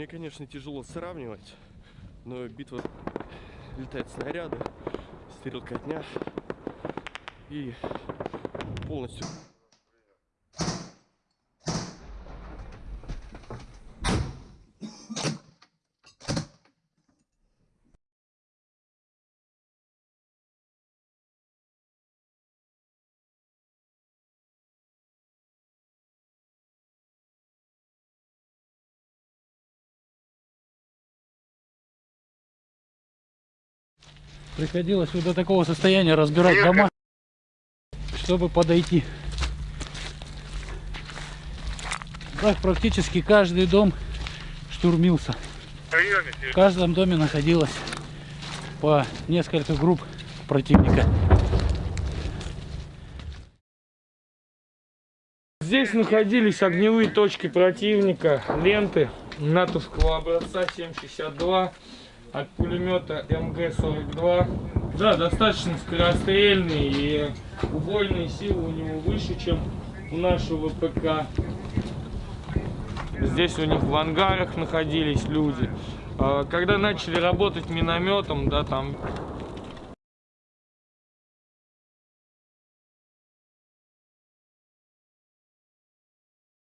Мне, конечно, тяжело сравнивать, но битва летают снаряды, стрелкотня и полностью Приходилось вот до такого состояния разбирать дома, чтобы подойти. Так практически каждый дом штурмился. В каждом доме находилось по несколько групп противника. Здесь находились огневые точки противника, ленты натовского образца 762 от пулемета МГ-42. Да, достаточно скорострельный и убойные силы у него выше, чем у нашего ПК. Здесь у них в ангарах находились люди. А, Когда начали работать минометом, да, там